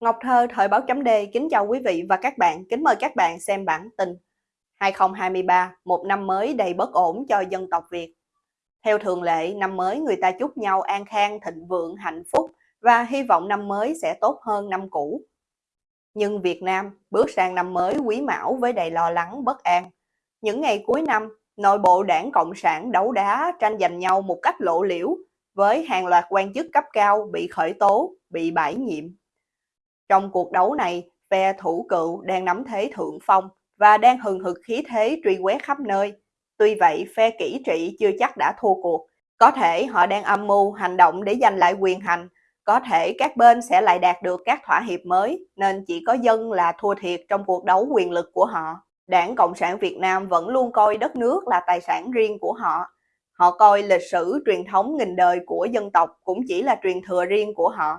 Ngọc Thơ, Thời báo chấm D, kính chào quý vị và các bạn, kính mời các bạn xem bản tin 2023, một năm mới đầy bất ổn cho dân tộc Việt. Theo thường lệ, năm mới người ta chúc nhau an khang, thịnh vượng, hạnh phúc và hy vọng năm mới sẽ tốt hơn năm cũ. Nhưng Việt Nam bước sang năm mới quý mão với đầy lo lắng, bất an. Những ngày cuối năm, nội bộ đảng Cộng sản đấu đá tranh giành nhau một cách lộ liễu với hàng loạt quan chức cấp cao bị khởi tố, bị bãi nhiệm trong cuộc đấu này, phe thủ cựu đang nắm thế thượng phong và đang hừng hực khí thế truy quét khắp nơi. Tuy vậy, phe kỹ trị chưa chắc đã thua cuộc. Có thể họ đang âm mưu hành động để giành lại quyền hành, có thể các bên sẽ lại đạt được các thỏa hiệp mới, nên chỉ có dân là thua thiệt trong cuộc đấu quyền lực của họ. Đảng Cộng sản Việt Nam vẫn luôn coi đất nước là tài sản riêng của họ. Họ coi lịch sử truyền thống nghìn đời của dân tộc cũng chỉ là truyền thừa riêng của họ.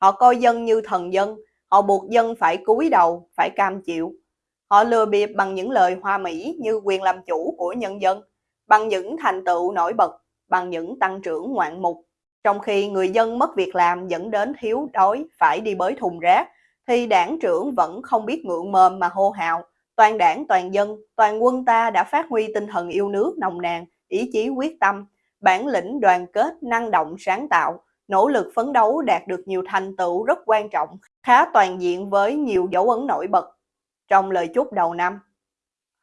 Họ coi dân như thần dân, họ buộc dân phải cúi đầu, phải cam chịu. Họ lừa bịp bằng những lời hoa mỹ như quyền làm chủ của nhân dân, bằng những thành tựu nổi bật, bằng những tăng trưởng ngoạn mục. Trong khi người dân mất việc làm dẫn đến thiếu đói phải đi bới thùng rác, thì đảng trưởng vẫn không biết ngượng mồm mà hô hào. Toàn đảng, toàn dân, toàn quân ta đã phát huy tinh thần yêu nước nồng nàn, ý chí quyết tâm, bản lĩnh đoàn kết, năng động, sáng tạo, nỗ lực phấn đấu đạt được nhiều thành tựu rất quan trọng, khá toàn diện với nhiều dấu ấn nổi bật. Trong lời chúc đầu năm,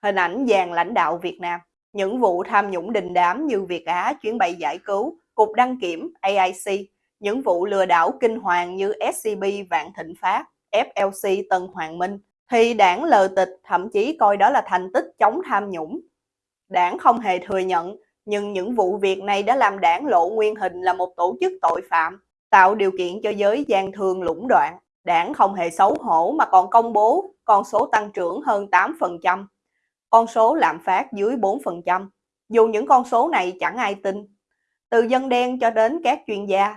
hình ảnh dàn lãnh đạo Việt Nam, những vụ tham nhũng đình đám như Việt Á chuyến bay giải cứu, Cục Đăng Kiểm, AIC, những vụ lừa đảo kinh hoàng như SCB Vạn Thịnh Phát, FLC Tân Hoàng Minh, thì đảng lờ tịch thậm chí coi đó là thành tích chống tham nhũng. Đảng không hề thừa nhận nhưng những vụ việc này đã làm đảng lộ nguyên hình là một tổ chức tội phạm, tạo điều kiện cho giới gian thương lũng đoạn. Đảng không hề xấu hổ mà còn công bố con số tăng trưởng hơn 8%, con số lạm phát dưới 4%. Dù những con số này chẳng ai tin. Từ dân đen cho đến các chuyên gia.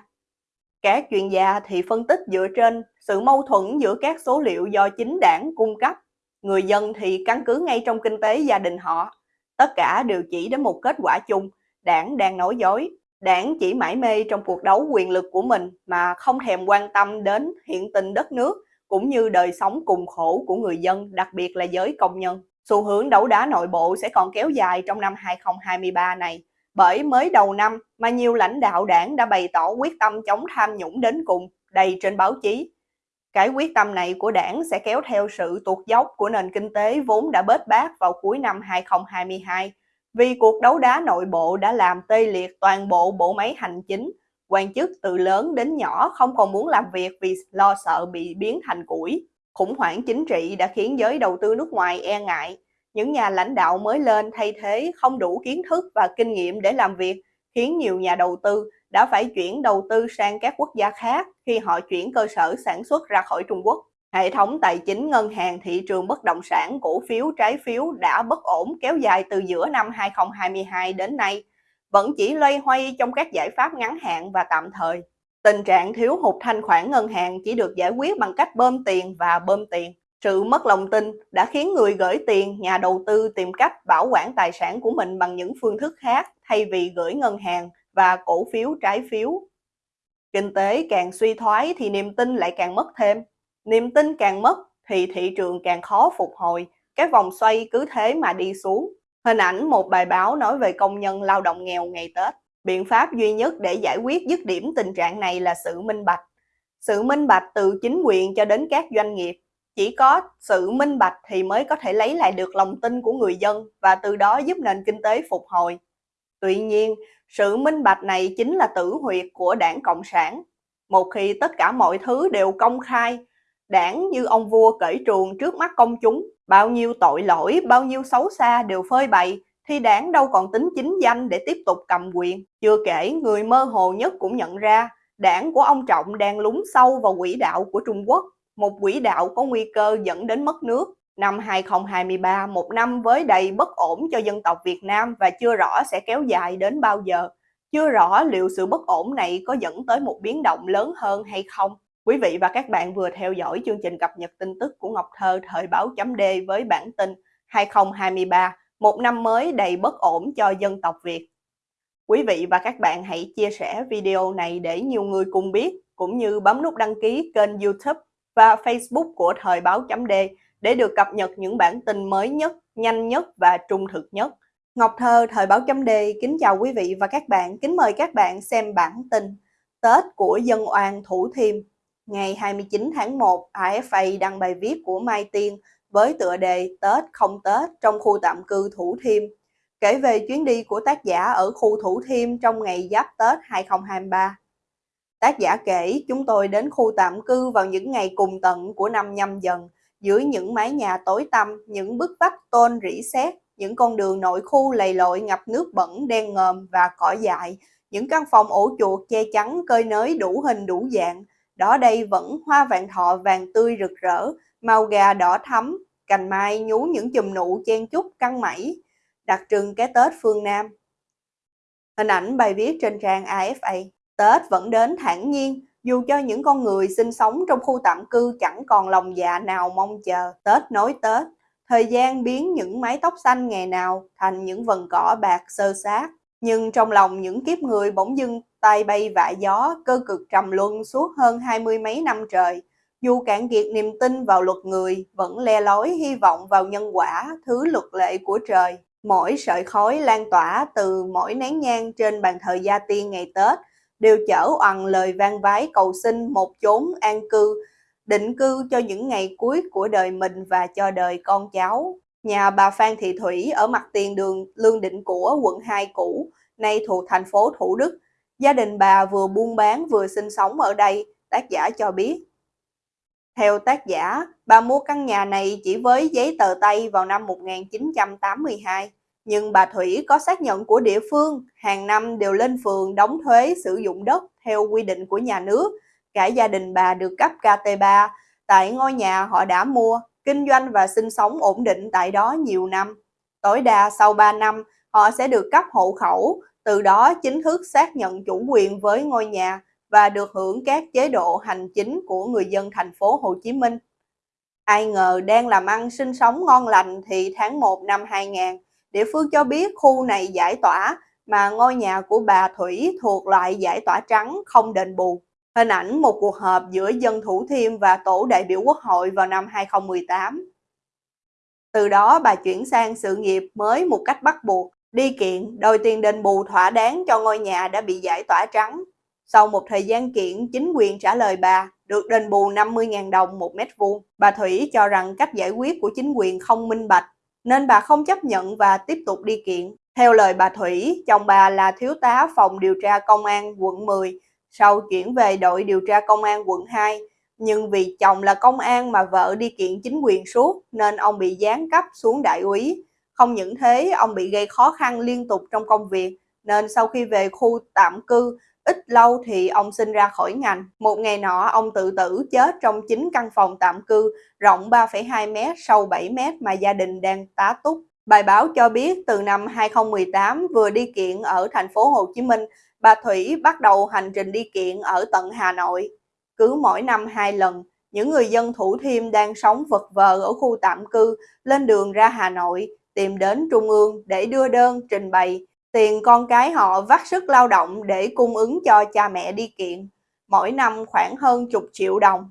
Các chuyên gia thì phân tích dựa trên sự mâu thuẫn giữa các số liệu do chính đảng cung cấp. Người dân thì căn cứ ngay trong kinh tế gia đình họ Tất cả đều chỉ đến một kết quả chung, đảng đang nói dối. Đảng chỉ mãi mê trong cuộc đấu quyền lực của mình mà không thèm quan tâm đến hiện tình đất nước cũng như đời sống cùng khổ của người dân, đặc biệt là giới công nhân. Xu hướng đấu đá nội bộ sẽ còn kéo dài trong năm 2023 này, bởi mới đầu năm mà nhiều lãnh đạo đảng đã bày tỏ quyết tâm chống tham nhũng đến cùng, đầy trên báo chí. Cái quyết tâm này của đảng sẽ kéo theo sự tuột dốc của nền kinh tế vốn đã bết bát vào cuối năm 2022 vì cuộc đấu đá nội bộ đã làm tê liệt toàn bộ bộ máy hành chính. Quan chức từ lớn đến nhỏ không còn muốn làm việc vì lo sợ bị biến thành củi. Khủng hoảng chính trị đã khiến giới đầu tư nước ngoài e ngại. Những nhà lãnh đạo mới lên thay thế không đủ kiến thức và kinh nghiệm để làm việc, khiến nhiều nhà đầu tư đã phải chuyển đầu tư sang các quốc gia khác khi họ chuyển cơ sở sản xuất ra khỏi Trung Quốc. Hệ thống tài chính ngân hàng thị trường bất động sản cổ phiếu trái phiếu đã bất ổn kéo dài từ giữa năm 2022 đến nay, vẫn chỉ loay hoay trong các giải pháp ngắn hạn và tạm thời. Tình trạng thiếu hụt thanh khoản ngân hàng chỉ được giải quyết bằng cách bơm tiền và bơm tiền. Sự mất lòng tin đã khiến người gửi tiền, nhà đầu tư tìm cách bảo quản tài sản của mình bằng những phương thức khác thay vì gửi ngân hàng và cổ phiếu trái phiếu. Kinh tế càng suy thoái thì niềm tin lại càng mất thêm. Niềm tin càng mất thì thị trường càng khó phục hồi. Cái vòng xoay cứ thế mà đi xuống. Hình ảnh một bài báo nói về công nhân lao động nghèo ngày Tết. Biện pháp duy nhất để giải quyết dứt điểm tình trạng này là sự minh bạch. Sự minh bạch từ chính quyền cho đến các doanh nghiệp. Chỉ có sự minh bạch thì mới có thể lấy lại được lòng tin của người dân và từ đó giúp nền kinh tế phục hồi. Tuy nhiên, sự minh bạch này chính là tử huyệt của đảng Cộng sản. Một khi tất cả mọi thứ đều công khai, đảng như ông vua cởi truồng trước mắt công chúng, bao nhiêu tội lỗi, bao nhiêu xấu xa đều phơi bày, thì đảng đâu còn tính chính danh để tiếp tục cầm quyền. Chưa kể, người mơ hồ nhất cũng nhận ra, đảng của ông Trọng đang lún sâu vào quỹ đạo của Trung Quốc, một quỹ đạo có nguy cơ dẫn đến mất nước. Năm 2023, một năm với đầy bất ổn cho dân tộc Việt Nam và chưa rõ sẽ kéo dài đến bao giờ. Chưa rõ liệu sự bất ổn này có dẫn tới một biến động lớn hơn hay không. Quý vị và các bạn vừa theo dõi chương trình cập nhật tin tức của Ngọc Thơ thời báo chấm D với bản tin 2023, một năm mới đầy bất ổn cho dân tộc Việt. Quý vị và các bạn hãy chia sẻ video này để nhiều người cùng biết, cũng như bấm nút đăng ký kênh youtube và Facebook của Thời báo chấm D để được cập nhật những bản tin mới nhất, nhanh nhất và trung thực nhất. Ngọc Thơ, Thời báo chấm D, kính chào quý vị và các bạn, kính mời các bạn xem bản tin Tết của dân oan Thủ Thiêm. Ngày 29 tháng 1, AFA đăng bài viết của Mai Tiên với tựa đề Tết không Tết trong khu tạm cư Thủ Thiêm, kể về chuyến đi của tác giả ở khu Thủ Thiêm trong ngày Giáp Tết 2023. Tác giả kể chúng tôi đến khu tạm cư vào những ngày cùng tận của năm nhâm dần, dưới những mái nhà tối tăm, những bức vách tôn rỉ sét, những con đường nội khu lầy lội ngập nước bẩn đen ngòm và cỏ dại, những căn phòng ổ chuột che chắn cơi nới đủ hình đủ dạng. Đó đây vẫn hoa vạn thọ vàng tươi rực rỡ, màu gà đỏ thắm, cành mai nhú những chùm nụ chen chúc căng mẩy, đặc trưng cái Tết phương Nam. Hình ảnh bài viết trên trang AFA. Tết vẫn đến thản nhiên, dù cho những con người sinh sống trong khu tạm cư chẳng còn lòng dạ nào mong chờ Tết nối Tết. Thời gian biến những mái tóc xanh ngày nào thành những vần cỏ bạc sơ sát. Nhưng trong lòng những kiếp người bỗng dưng tay bay vạ gió, cơ cực trầm luân suốt hơn hai mươi mấy năm trời. Dù cạn kiệt niềm tin vào luật người, vẫn le lói hy vọng vào nhân quả, thứ luật lệ của trời. Mỗi sợi khói lan tỏa từ mỗi nén nhang trên bàn thờ gia tiên ngày Tết đều chở oằn lời vang vái cầu xin một chốn an cư, định cư cho những ngày cuối của đời mình và cho đời con cháu. Nhà bà Phan Thị Thủy ở mặt tiền đường Lương Định Của, quận 2 cũ, nay thuộc thành phố Thủ Đức. Gia đình bà vừa buôn bán vừa sinh sống ở đây, tác giả cho biết. Theo tác giả, bà mua căn nhà này chỉ với giấy tờ tay vào năm 1982 nhưng bà Thủy có xác nhận của địa phương, hàng năm đều lên phường đóng thuế sử dụng đất theo quy định của nhà nước. Cả gia đình bà được cấp KT3 tại ngôi nhà họ đã mua, kinh doanh và sinh sống ổn định tại đó nhiều năm. Tối đa sau 3 năm, họ sẽ được cấp hộ khẩu, từ đó chính thức xác nhận chủ quyền với ngôi nhà và được hưởng các chế độ hành chính của người dân thành phố Hồ Chí Minh. Ai ngờ đang làm ăn sinh sống ngon lành thì tháng 1 năm 2000, Địa phương cho biết khu này giải tỏa mà ngôi nhà của bà Thủy thuộc loại giải tỏa trắng không đền bù. Hình ảnh một cuộc họp giữa dân Thủ Thiêm và tổ đại biểu quốc hội vào năm 2018. Từ đó bà chuyển sang sự nghiệp mới một cách bắt buộc, đi kiện đòi tiền đền bù thỏa đáng cho ngôi nhà đã bị giải tỏa trắng. Sau một thời gian kiện, chính quyền trả lời bà được đền bù 50.000 đồng một mét vuông. Bà Thủy cho rằng cách giải quyết của chính quyền không minh bạch nên bà không chấp nhận và tiếp tục đi kiện. Theo lời bà Thủy, chồng bà là thiếu tá phòng điều tra công an quận 10, sau chuyển về đội điều tra công an quận 2. Nhưng vì chồng là công an mà vợ đi kiện chính quyền suốt nên ông bị giáng cấp xuống đại úy. Không những thế, ông bị gây khó khăn liên tục trong công việc, nên sau khi về khu tạm cư, ít lâu thì ông sinh ra khỏi ngành. Một ngày nọ, ông tự tử chết trong chính căn phòng tạm cư rộng 3,2 m, sâu 7 m mà gia đình đang tá túc. Bài báo cho biết từ năm 2018 vừa đi kiện ở thành phố Hồ Chí Minh, bà Thủy bắt đầu hành trình đi kiện ở tận Hà Nội. Cứ mỗi năm hai lần, những người dân Thủ Thiêm đang sống vật vờ ở khu tạm cư lên đường ra Hà Nội tìm đến Trung ương để đưa đơn trình bày tiền con cái họ vắt sức lao động để cung ứng cho cha mẹ đi kiện, mỗi năm khoảng hơn chục triệu đồng.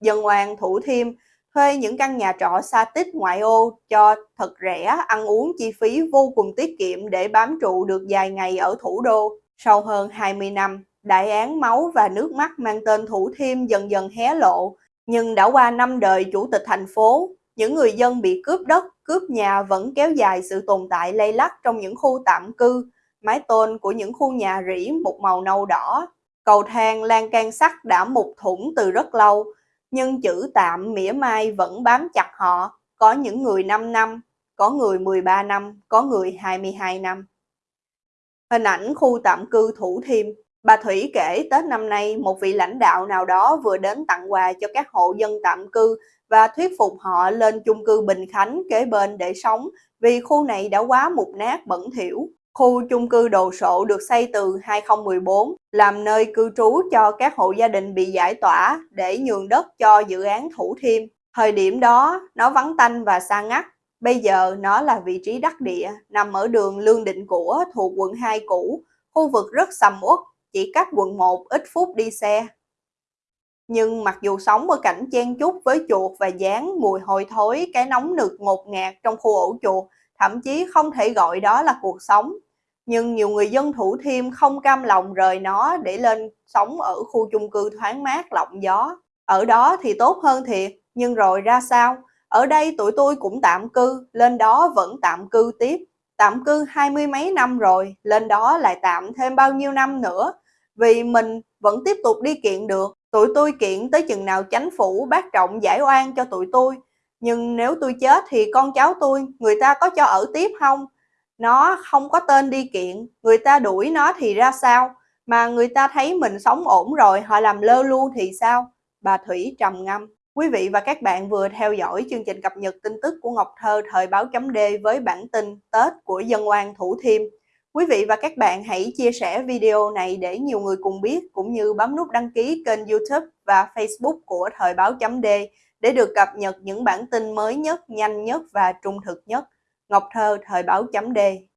Dân Hoàng Thủ Thiêm thuê những căn nhà trọ xa tích ngoại ô cho thật rẻ, ăn uống chi phí vô cùng tiết kiệm để bám trụ được vài ngày ở thủ đô. Sau hơn 20 năm, đại án máu và nước mắt mang tên Thủ Thiêm dần dần hé lộ, nhưng đã qua năm đời chủ tịch thành phố, những người dân bị cướp đất, cướp nhà vẫn kéo dài sự tồn tại lây lắc trong những khu tạm cư, mái tôn của những khu nhà rỉ một màu nâu đỏ. Cầu thang lan can sắt đã mục thủng từ rất lâu, nhưng chữ tạm mỉa mai vẫn bám chặt họ. Có những người 5 năm, có người 13 năm, có người 22 năm. Hình ảnh khu tạm cư Thủ Thiêm Bà Thủy kể Tết năm nay một vị lãnh đạo nào đó vừa đến tặng quà cho các hộ dân tạm cư và thuyết phục họ lên chung cư Bình Khánh kế bên để sống vì khu này đã quá mục nát bẩn thỉu. Khu chung cư đồ sộ được xây từ 2014 làm nơi cư trú cho các hộ gia đình bị giải tỏa để nhường đất cho dự án Thủ Thiêm. Thời điểm đó, nó vắng tanh và xa ngắt. Bây giờ nó là vị trí đắc địa, nằm ở đường Lương Định Của thuộc quận 2 cũ, khu vực rất sầm uất, chỉ cách quận 1 ít phút đi xe. Nhưng mặc dù sống ở cảnh chen chúc với chuột và dán mùi hôi thối, cái nóng nực ngột ngạt trong khu ổ chuột, thậm chí không thể gọi đó là cuộc sống. Nhưng nhiều người dân Thủ Thiêm không cam lòng rời nó để lên sống ở khu chung cư thoáng mát lộng gió. Ở đó thì tốt hơn thiệt, nhưng rồi ra sao? Ở đây tụi tôi cũng tạm cư, lên đó vẫn tạm cư tiếp. Tạm cư hai mươi mấy năm rồi, lên đó lại tạm thêm bao nhiêu năm nữa. Vì mình vẫn tiếp tục đi kiện được, tụi tôi kiện tới chừng nào chánh phủ bác trọng giải oan cho tụi tôi. Nhưng nếu tôi chết thì con cháu tôi, người ta có cho ở tiếp không? Nó không có tên đi kiện, người ta đuổi nó thì ra sao? Mà người ta thấy mình sống ổn rồi, họ làm lơ luôn thì sao? Bà Thủy trầm ngâm. Quý vị và các bạn vừa theo dõi chương trình cập nhật tin tức của Ngọc Thơ thời báo chấm D với bản tin Tết của dân oan Thủ Thiêm. Quý vị và các bạn hãy chia sẻ video này để nhiều người cùng biết cũng như bấm nút đăng ký kênh YouTube và Facebook của thời báo chấm D để được cập nhật những bản tin mới nhất, nhanh nhất và trung thực nhất. Ngọc Thơ thời báo chấm D